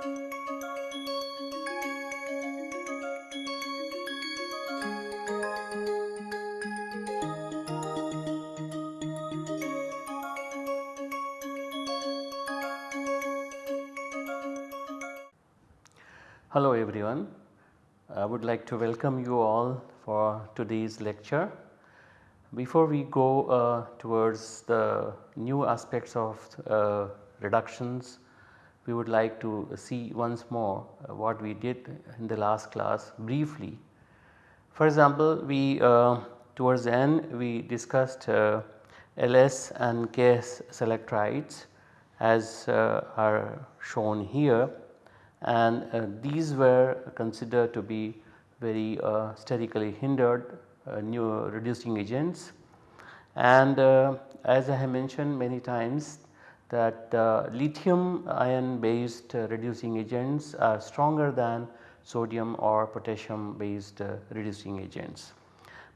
Hello everyone. I would like to welcome you all for today's lecture. Before we go uh, towards the new aspects of uh, reductions, we would like to see once more uh, what we did in the last class briefly. For example, we uh, towards the end we discussed uh, LS and KS selectrides as are shown here and uh, these were considered to be very uh, sterically hindered uh, new reducing agents. And as I have mentioned many times that uh, lithium ion based uh, reducing agents are stronger than sodium or potassium based reducing agents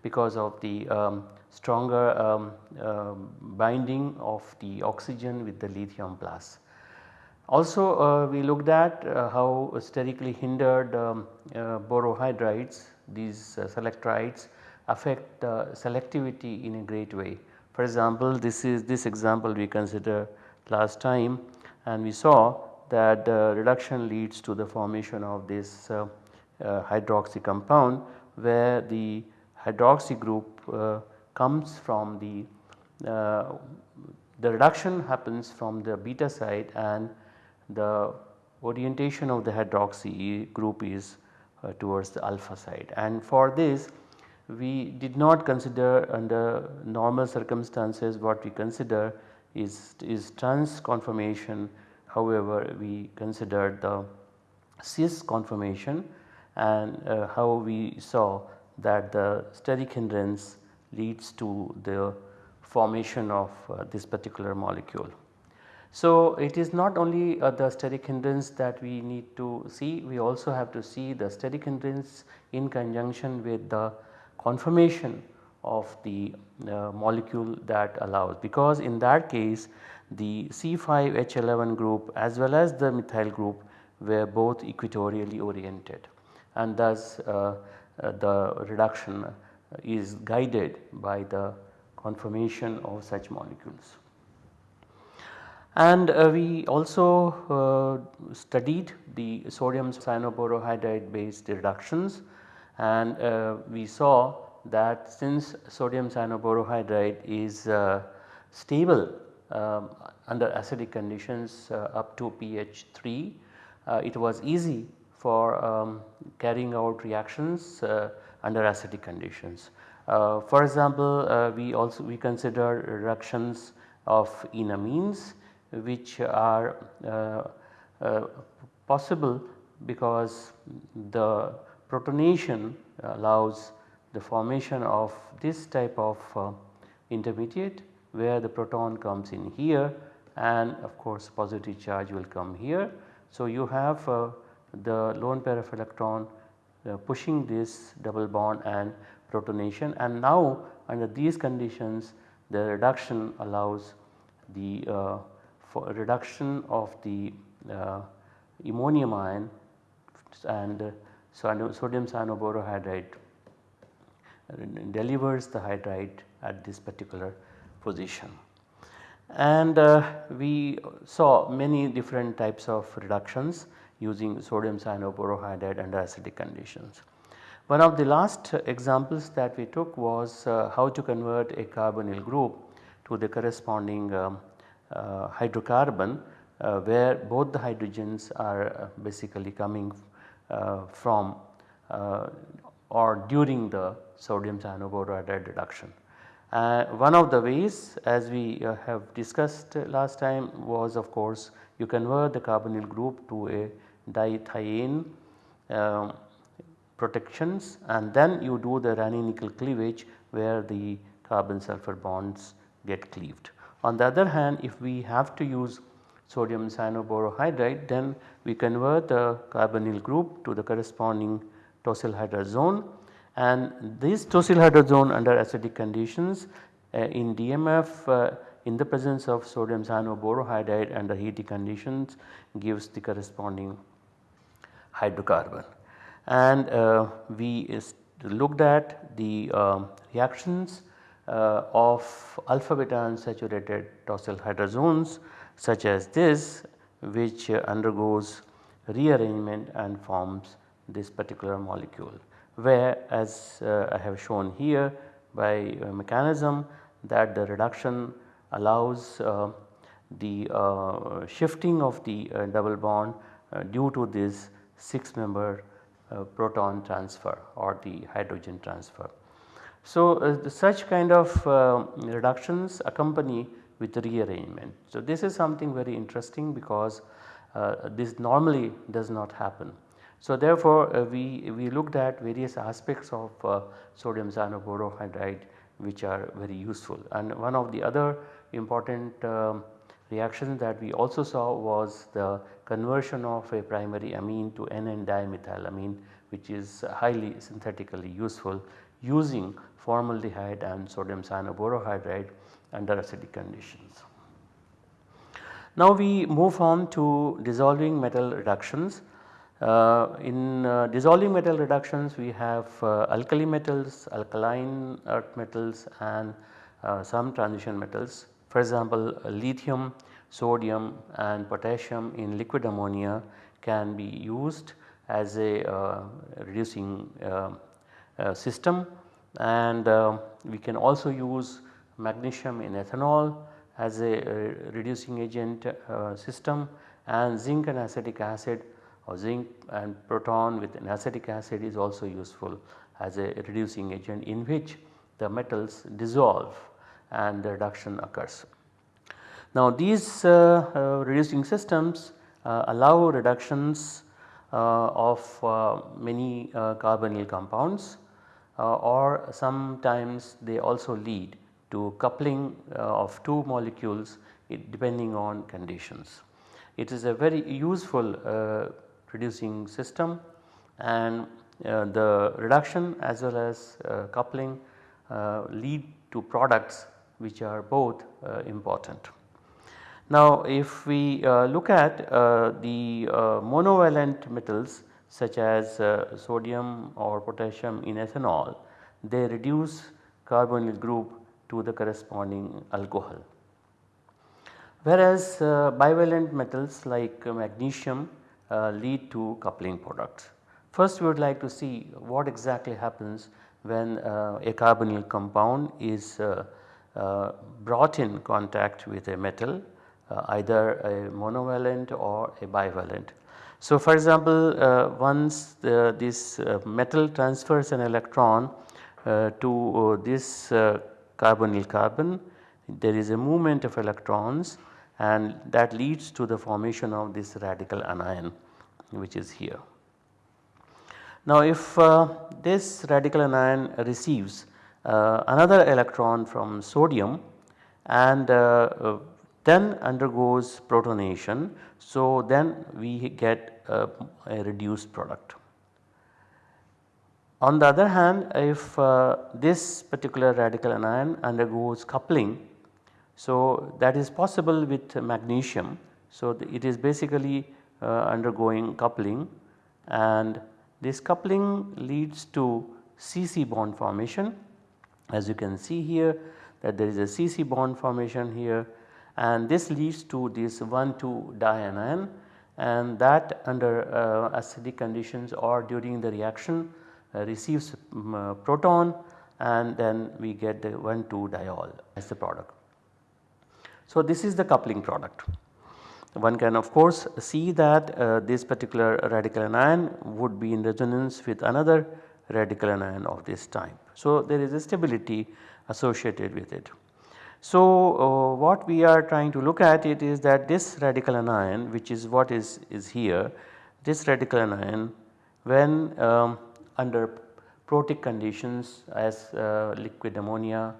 because of the um, stronger um, binding of the oxygen with the lithium plus. Also uh, we looked at uh, how sterically hindered um, uh, borohydrides these uh, selectrides affect selectivity in a great way. For example, this is this example we considered last time and we saw that reduction leads to the formation of this uh, hydroxy compound where the hydroxy group uh, comes from the the reduction happens from the beta side and the orientation of the hydroxy group is uh, towards the alpha side and for this we did not consider under normal circumstances what we consider is, is trans conformation however we considered the cis conformation and uh, how we saw that the steric hindrance leads to the formation of uh, this particular molecule. So, it is not only uh, the steric hindrance that we need to see, we also have to see the steric hindrance in conjunction with the conformation of the uh, molecule that allows. Because in that case the C5H11 group as well as the methyl group were both equatorially oriented. And thus uh, uh the reduction is guided by the conformation of such molecules. And uh, we also uh, studied the sodium cyanoborohydride based reductions. And uh, we saw that since sodium cyanoborohydride is uh, stable um, under acidic conditions uh, up to pH 3, uh, it was easy for um, carrying out reactions under acidic conditions. for example, we also we consider reductions of enamines which are uh, uh, possible because the protonation allows the formation of this type of uh, intermediate where the proton comes in here and of course positive charge will come here. So, you have uh, the lone pair of electron uh, pushing this double bond and protonation and now under these conditions the reduction allows the uh, reduction of the uh, ammonium ion and uh, sodium cyanoborohydride delivers the hydride at this particular position. And uh, we saw many different types of reductions using sodium cyanoborohydride under acidic conditions. One of the last examples that we took was uh, how to convert a carbonyl group to the corresponding um, uh, hydrocarbon uh, where both the hydrogens are uh, basically coming from or during the sodium cyanoborohydride reduction. Uh, one of the ways as we uh, have discussed last time was of course you convert the carbonyl group to a dithiane uh, protections and then you do the Raney nickel cleavage where the carbon sulfur bonds get cleaved. On the other hand if we have to use sodium cyanoborohydride then we convert the carbonyl group to the corresponding tosyl hydrazone and this tosyl hydrazone under acidic conditions uh, in DMF uh, in the presence of sodium cyanoborohydride under heating conditions gives the corresponding hydrocarbon. And uh, we looked at the uh, reactions uh, of alpha beta unsaturated tosyl hydrazones such as this which undergoes rearrangement and forms this particular molecule where as uh, I have shown here by mechanism that the reduction allows uh, the uh, shifting of the uh, double bond uh, due to this 6 member uh, proton transfer or the hydrogen transfer. So, such kind of reductions accompany with rearrangement. So, this is something very interesting because this normally does not happen. So, therefore, uh, we, we looked at various aspects of uh, sodium cyanoborohydride which are very useful and one of the other important um, reactions that we also saw was the conversion of a primary amine to N dimethylamine which is highly synthetically useful using formaldehyde and sodium cyanoborohydride under acidic conditions. Now we move on to dissolving metal reductions. Uh, in uh, dissolving metal reductions we have uh, alkali metals, alkaline earth metals and uh, some transition metals. For example, lithium, sodium and potassium in liquid ammonia can be used as a uh, reducing uh, system and we can also use magnesium in ethanol as a reducing agent system and zinc and acetic acid or zinc and proton with an acetic acid is also useful as a reducing agent in which the metals dissolve and the reduction occurs. Now these uh, uh, reducing systems uh, allow reductions uh, of uh, many uh, carbonyl compounds or sometimes they also lead to coupling of two molecules depending on conditions. It is a very useful reducing system and uh, the reduction as well as uh, coupling uh, lead to products which are both uh, important. Now if we uh, look at uh, the monovalent metals such as sodium or potassium in ethanol they reduce carbonyl group to the corresponding alcohol. Whereas bivalent metals like magnesium lead to coupling products. First we would like to see what exactly happens when uh, a carbonyl compound is uh, uh brought in contact with a metal uh, either a monovalent or a bivalent. So for example uh, once the, this metal transfers an electron to this carbonyl carbon there is a movement of electrons and that leads to the formation of this radical anion which is here. Now if uh, this radical anion receives uh, another electron from sodium and uh, uh then undergoes protonation. So then we get a reduced product. On the other hand if uh, this particular radical anion undergoes coupling so that is possible with magnesium. So it is basically uh, undergoing coupling. And this coupling leads to CC bond formation. As you can see here that there is a CC bond formation here. And this leads to this 1,2 dianion. And that under uh, acidic conditions or during the reaction uh, receives um, proton. And then we get the 1,2 diol as the product. So this is the coupling product. One can of course see that uh, this particular radical anion would be in resonance with another radical anion of this type. So, there is a stability associated with it. So, uh, what we are trying to look at it is that this radical anion which is what is, is here this radical anion when um, under protic conditions as uh, liquid ammonia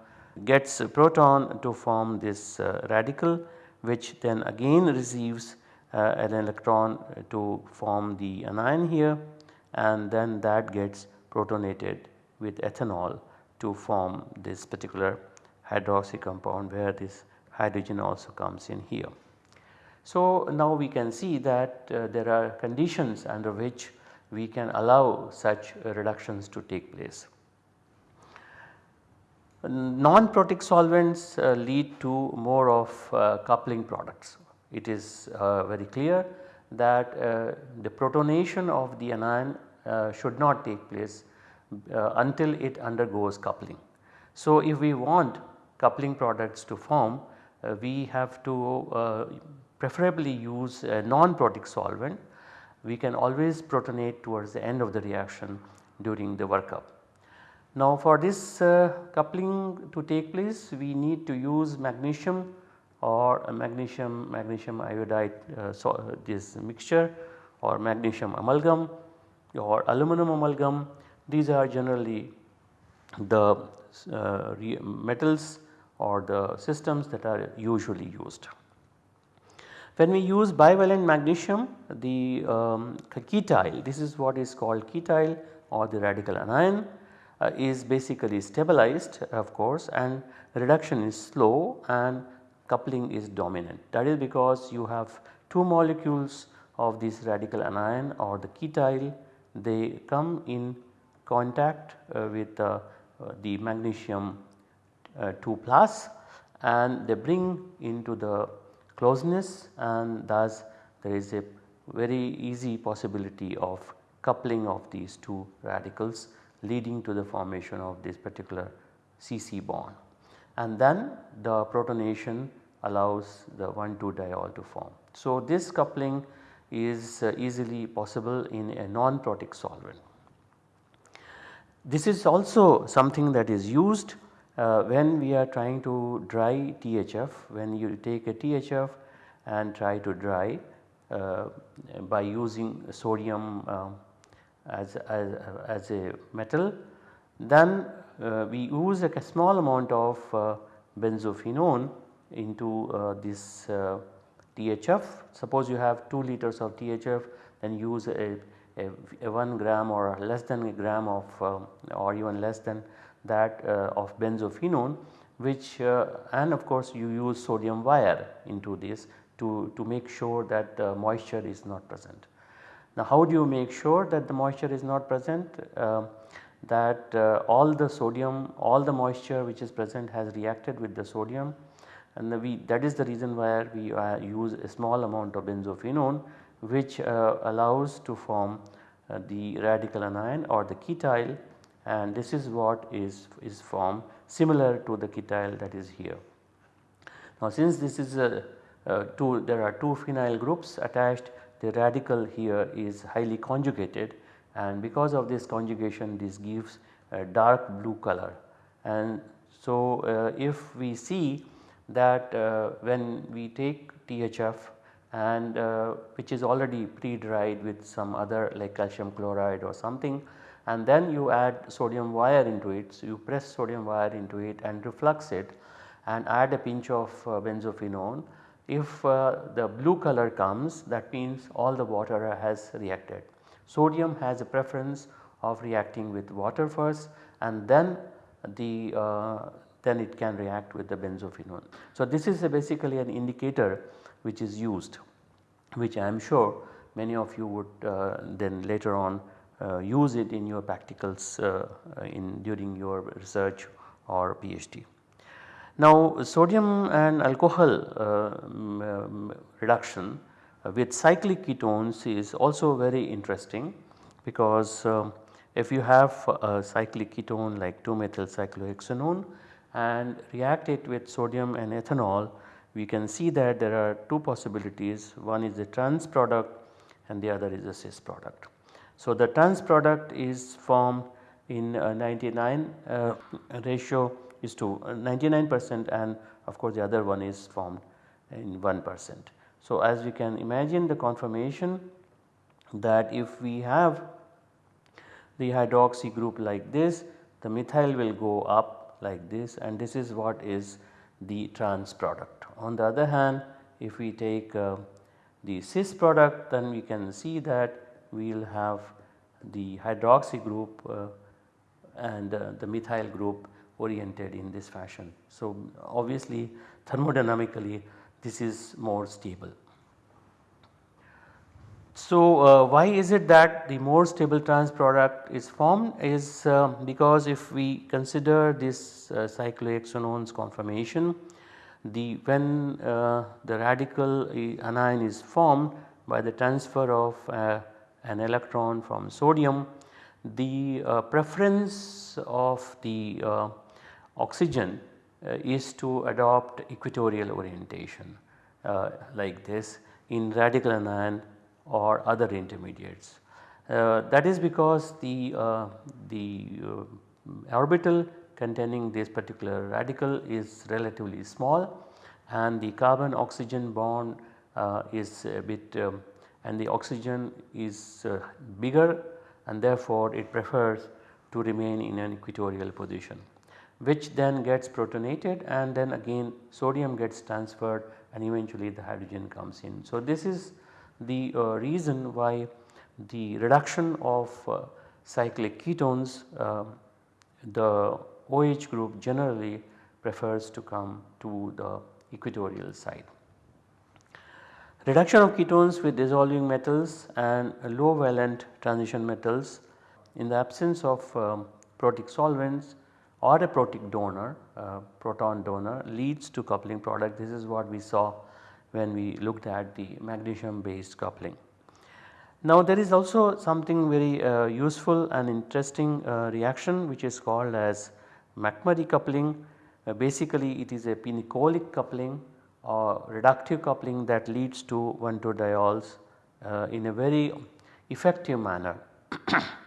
gets proton to form this uh, radical which then again receives uh, an electron to form the anion here and then that gets protonated with ethanol to form this particular hydroxy compound where this hydrogen also comes in here. So now we can see that uh, there are conditions under which we can allow such reductions to take place. Non-protic solvents uh, lead to more of uh, coupling products. It is uh, very clear that uh, the protonation of the anion uh, should not take place uh, until it undergoes coupling. So, if we want coupling products to form we have to preferably use a non-protic solvent. We can always protonate towards the end of the reaction during the workup. Now for this uh, coupling to take place we need to use magnesium or magnesium magnesium iodide uh, so uh, this mixture or magnesium amalgam or aluminum amalgam these are generally the uh, metals or the systems that are usually used. When we use bivalent magnesium the um, this is what is called ketyl or the radical anion uh, is basically stabilized of course and reduction is slow and coupling is dominant. That is because you have two molecules of this radical anion or the ketyl they come in contact uh, with uh, the magnesium uh, 2 plus and they bring into the closeness and thus there is a very easy possibility of coupling of these two radicals leading to the formation of this particular CC bond and then the protonation allows the 1,2 diol to form. So, this coupling is uh, easily possible in a non-protic solvent. This is also something that is used uh, when we are trying to dry THF when you take a THF and try to dry uh, by using sodium um, as, as, as a metal then uh, we use a small amount of uh, benzophenone into uh, this uh, THF. Suppose you have 2 liters of THF then use a, a, a 1 gram or less than a gram of um, or even less than that uh, of benzophenone which uh, and of course you use sodium wire into this to, to make sure that moisture is not present. Now how do you make sure that the moisture is not present? Uh, that uh, all the sodium, all the moisture which is present has reacted with the sodium and we that is the reason why we uh, use a small amount of benzophenone which uh, allows to form uh, the radical anion or the ketyl and this is what is, is formed similar to the ketyl that is here. Now since this is a, a two there are two phenyl groups attached the radical here is highly conjugated and because of this conjugation this gives a dark blue color and so uh, if we see that uh, when we take THF and uh, which is already pre-dried with some other like calcium chloride or something and then you add sodium wire into it. So, you press sodium wire into it and reflux it and add a pinch of uh, benzophenone. If uh, the blue color comes that means all the water has reacted. Sodium has a preference of reacting with water first and then the uh, then it can react with the benzophenone. So, this is basically an indicator which is used which I am sure many of you would uh, then later on uh, use it in your practicals uh, in during your research or PhD. Now sodium and alcohol um, reduction with cyclic ketones is also very interesting because uh, if you have a cyclic ketone like 2 methyl cyclohexanone and react it with sodium and ethanol we can see that there are two possibilities one is the trans product and the other is the cis product. So, the trans product is formed in uh, 99 uh, ratio is to uh, 99 percent and of course, the other one is formed in 1 percent. So, as we can imagine the conformation that if we have the hydroxy group like this the methyl will go up like this and this is what is the trans product. On the other hand if we take uh, the cis product then we can see that we will have the hydroxy group uh, and uh, the methyl group oriented in this fashion. So, obviously thermodynamically this is more stable. So, uh, why is it that the more stable trans product is formed is uh, because if we consider this uh, cyclohexanones conformation the when uh, the radical anion is formed by the transfer of uh, an electron from sodium the uh, preference of the oxygen is to adopt equatorial orientation like this in radical anion or other intermediates. Uh, that is because the, uh, the uh, orbital containing this particular radical is relatively small and the carbon oxygen bond uh, is a bit um, and the oxygen is uh, bigger and therefore it prefers to remain in an equatorial position which then gets protonated and then again sodium gets transferred and eventually the hydrogen comes in. So, this is the uh, reason why the reduction of uh, cyclic ketones uh, the OH group generally prefers to come to the equatorial side. Reduction of ketones with dissolving metals and low valent transition metals in the absence of um, protic solvents or a protic donor uh, proton donor leads to coupling product this is what we saw when we looked at the magnesium based coupling. Now there is also something very uh, useful and interesting uh, reaction which is called as McMurry coupling. Uh, basically it is a pinacolic coupling or reductive coupling that leads to 1 2 diols uh, in a very effective manner.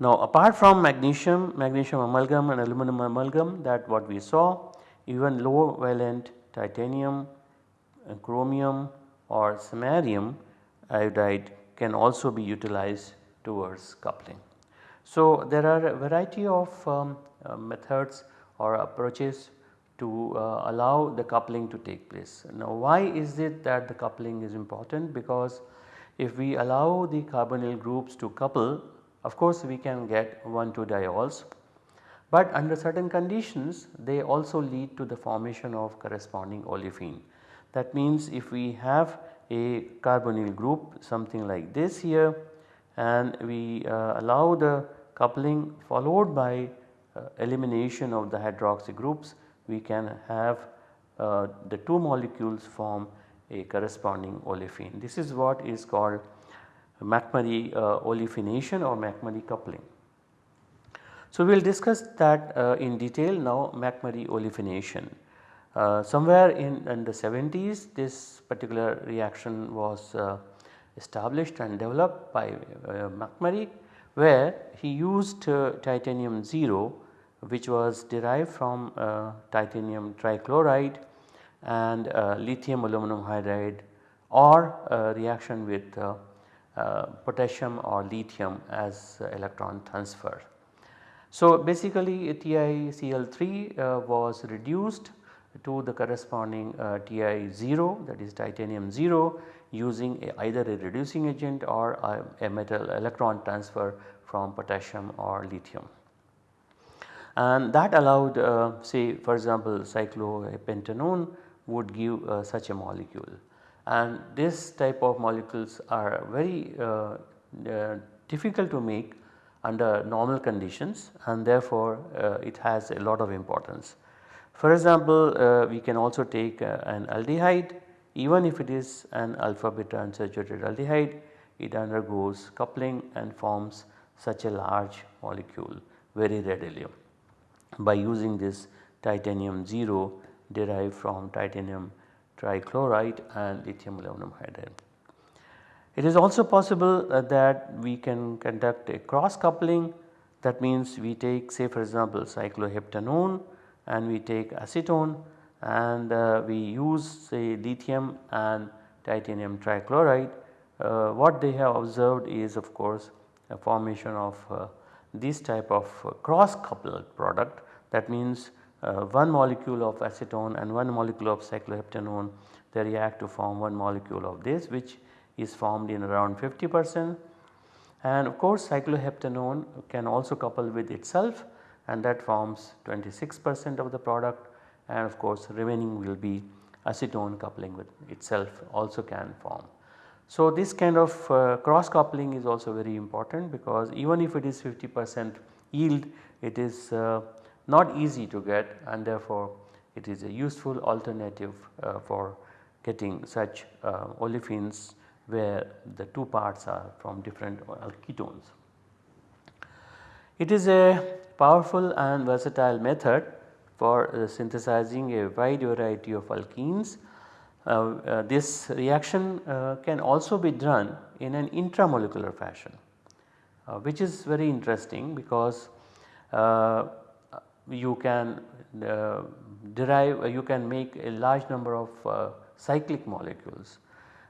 now apart from magnesium, magnesium amalgam and aluminum amalgam that what we saw even low valent titanium chromium or samarium iodide can also be utilized towards coupling. So, there are a variety of um, uh, methods or approaches to uh, allow the coupling to take place. Now why is it that the coupling is important because if we allow the carbonyl groups to couple of course we can get 1 2 diols but under certain conditions they also lead to the formation of corresponding olefin. That means if we have a carbonyl group something like this here and we uh, allow the coupling followed by uh, elimination of the hydroxy groups we can have uh, the two molecules form a corresponding olefin. This is what is called McMurry uh, olefination or McMurry coupling. So, we will discuss that uh, in detail now McMurry olefination. Uh, somewhere in, in, the 70s this particular reaction was established and developed by McMurry where he used uh, titanium 0 which was derived from uh, titanium trichloride and uh, lithium aluminum hydride or a reaction with potassium or lithium as electron transfer. So basically TiCl3 was reduced to the corresponding uh, Ti0 that is titanium 0 using a, either a reducing agent or a, a, metal electron transfer from potassium or lithium. And that allowed uh, say for example cyclopentanone would give uh, such a molecule and this type of molecules are very uh, uh, difficult to make under normal conditions and therefore uh, it has a lot of importance. For example, uh, we can also take an aldehyde even if it is an alpha beta unsaturated aldehyde it undergoes coupling and forms such a large molecule very readily by using this titanium 0 derived from titanium trichloride and lithium aluminum hydride. It is also possible uh, that we can conduct a cross coupling that means we take say for example cycloheptanone and we take acetone and uh, we use say lithium and titanium trichloride. Uh, what they have observed is of course a formation of uh, this type of uh, cross coupled product that means one molecule of acetone and one molecule of cycloheptanone they react to form one molecule of this which is formed in around 50 percent and of course cycloheptanone can also couple with itself and that forms 26 percent of the product and of course remaining will be acetone coupling with itself also can form. So this kind of uh, cross coupling is also very important because even if it is 50 percent yield it is uh, not easy to get and therefore it is a useful alternative uh, for getting such uh, olefins where the two parts are from different ketones. It is a powerful and versatile method for uh, synthesizing a wide variety of alkenes. Uh, uh, this reaction uh, can also be done in an intramolecular fashion which is very interesting because uh, you can derive you can make a large number of cyclic molecules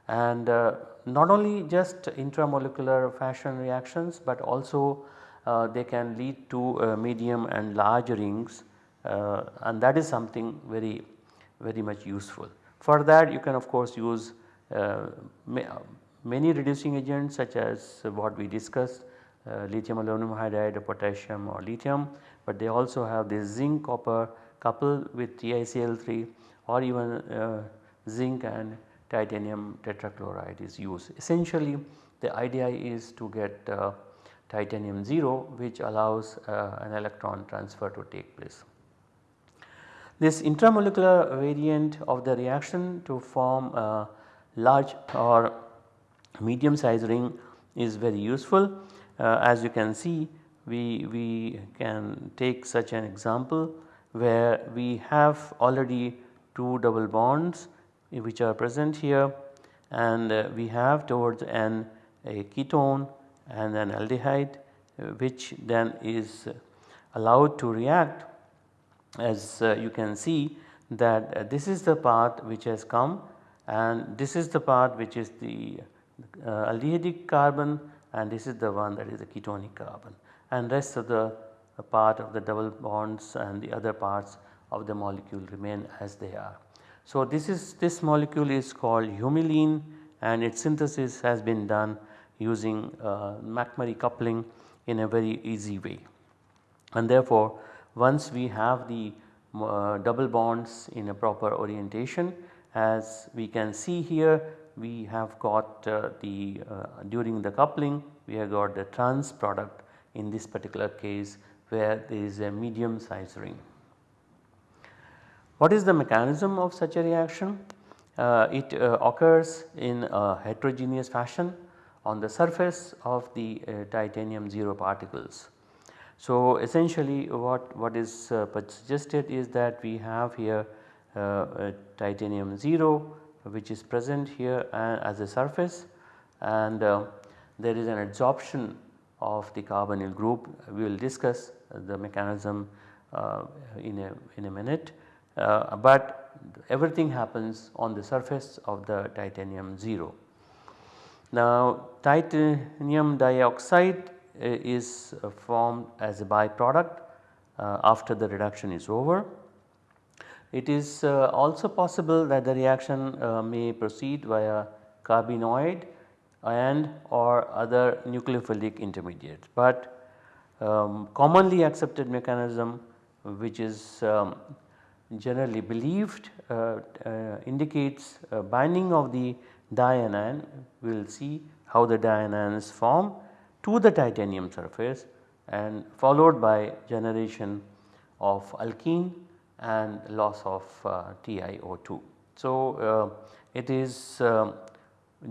and uh, not only just intramolecular fashion reactions but also uh, they can lead to uh, medium and large rings uh, and that is something very very much useful. For that you can of course use uh, many reducing agents such as what we discussed uh, lithium aluminum hydride or potassium or lithium but they also have this zinc copper coupled with TiCl3 or even zinc and titanium tetrachloride is used. Essentially the idea is to get uh, titanium 0 which allows uh, an electron transfer to take place. This intramolecular variant of the reaction to form a large or medium sized ring is very useful. Uh, as you can see we, we can take such an example where we have already two double bonds which are present here and uh, we have towards n a ketone and an aldehyde uh, which then is allowed to react. As you can see that this is the part which has come and this is the part which is the aldehydic carbon and this is the one that is the ketonic carbon and rest of the part of the double bonds and the other parts of the molecule remain as they are. So, this is this molecule is called humulene and its synthesis has been done using uh, McMurry coupling in a very easy way. And therefore, once we have the uh, double bonds in a proper orientation as we can see here we have got uh, the uh, during the coupling we have got the trans product in this particular case where there is a medium size ring. What is the mechanism of such a reaction? Uh, it uh, occurs in a heterogeneous fashion on the surface of the uh, titanium 0 particles. So essentially what, what is uh, suggested is that we have here titanium 0 which is present here uh, as a surface and there is an adsorption of the carbonyl group. We will discuss the mechanism in, a, in a minute uh, but everything happens on the surface of the titanium 0. Now titanium dioxide uh, is uh, formed as a byproduct uh, after the reduction is over. It is uh, also possible that the reaction uh, may proceed via carbenoid and or other nucleophilic intermediates, but um, commonly accepted mechanism which is um, generally believed uh, uh, indicates binding of the dianion. We will see how the dianions form to the titanium surface and followed by generation of alkene and loss of uh, TiO2. So, uh, it is uh,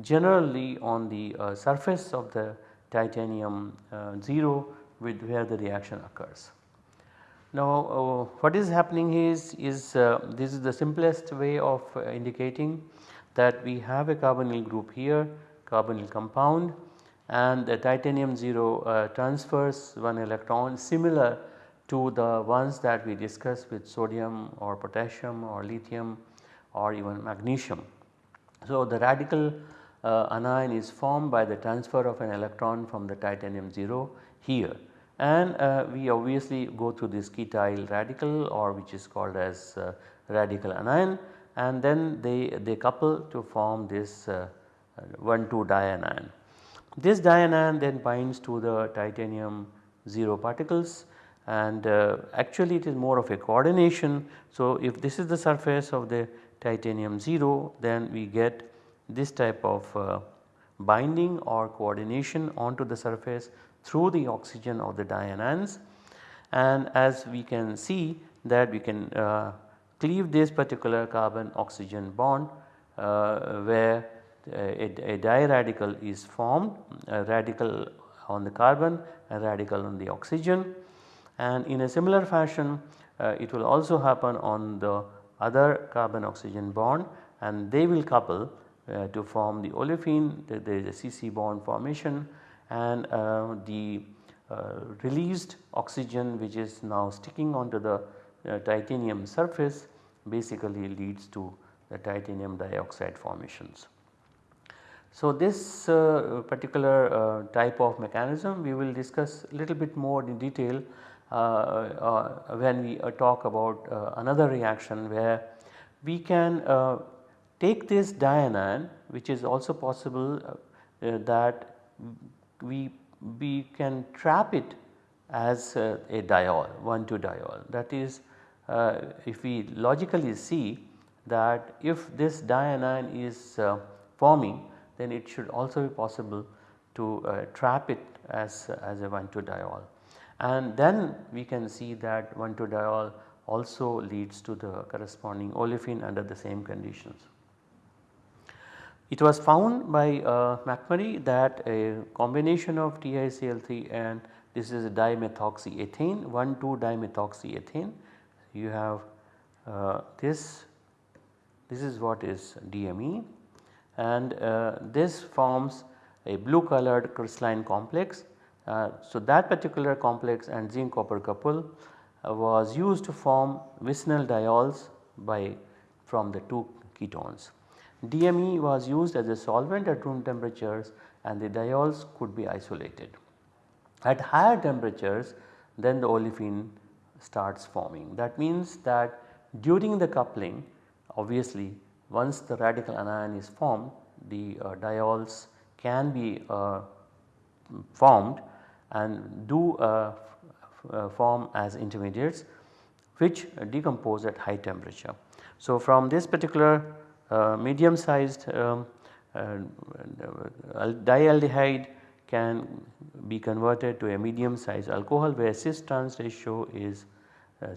generally on the surface of the titanium 0 with where the reaction occurs. Now uh, what is happening is, is uh, this is the simplest way of uh, indicating that we have a carbonyl group here carbonyl compound and the titanium 0 uh, transfers one electron similar to the ones that we discussed with sodium or potassium or lithium or even magnesium. So the radical uh, anion is formed by the transfer of an electron from the titanium 0 here and uh, we obviously go through this ketyl radical or which is called as uh, radical anion and then they, they couple to form this uh, 1 2 dianion. This dianion then binds to the titanium 0 particles and uh, actually it is more of a coordination. So, if this is the surface of the titanium 0 then we get this type of uh, binding or coordination onto the surface through the oxygen of the dianions and as we can see that we can uh, cleave this particular carbon oxygen bond uh, where a, a diradical is formed a radical on the carbon a radical on the oxygen and in a similar fashion uh, it will also happen on the other carbon oxygen bond and they will couple uh, to form the olefin there is a CC bond formation and uh, the uh, released oxygen which is now sticking onto the uh, titanium surface basically leads to the titanium dioxide formations. So, this uh, particular type of mechanism we will discuss a little bit more in detail Uh, uh, when we uh, talk about uh, another reaction where we can uh, take this dianion which is also possible that we, we can trap it as a diol 1 2 diol that is if we logically see that if this dianion is forming then it should also be possible to uh, trap it as, as a 1,2-diol. And then we can see that 1,2-diol also leads to the corresponding olefin under the same conditions. It was found by uh, McMurry that a combination of TiCl3 and this is dimethoxyethane 1,2-dimethoxyethane you have uh, this this is what is DME and uh, this forms a blue colored crystalline complex. Uh, so, that particular complex and zinc copper couple uh, was used to form vicinal diols by from the two ketones. DME was used as a solvent at room temperatures and the diols could be isolated. At higher temperatures then the olefin starts forming. That means that during the coupling obviously once the radical anion is formed the uh, diols can be uh, formed and do uh, uh, form as intermediates which decompose at high temperature. So, from this particular uh, medium sized um, dialdehyde can be converted to a medium sized alcohol where cis trans ratio is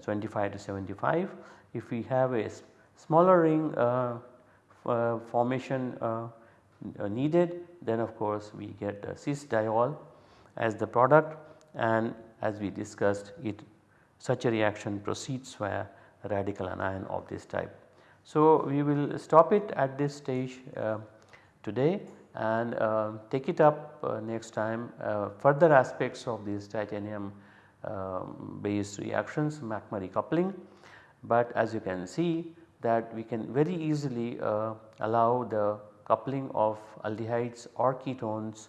25 to 75. If we have a smaller ring uh, uh, formation uh, needed then of course we get cis diol as the product and as we discussed it such a reaction proceeds via radical anion of this type. So, we will stop it at this stage uh, today and uh, take it up uh, next time further aspects of these titanium um, based reactions McMurry coupling. But as you can see that we can very easily uh, allow the coupling of aldehydes or ketones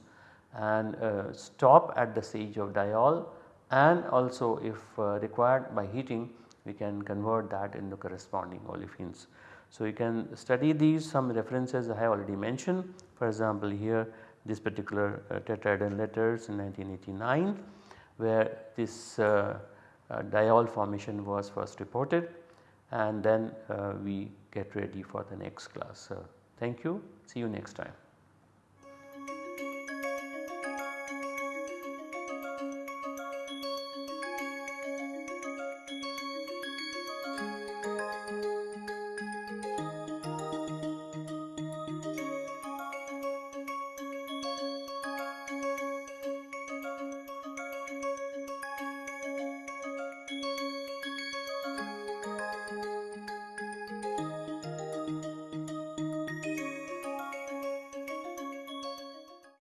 and uh, stop at the stage of diol and also if uh, required by heating we can convert that into corresponding olefins. So, you can study these some references I have already mentioned for example here this particular uh, tetrahedron letters in 1989 where this uh, uh, diol formation was first reported and then uh, we get ready for the next class. thank you, see you next time.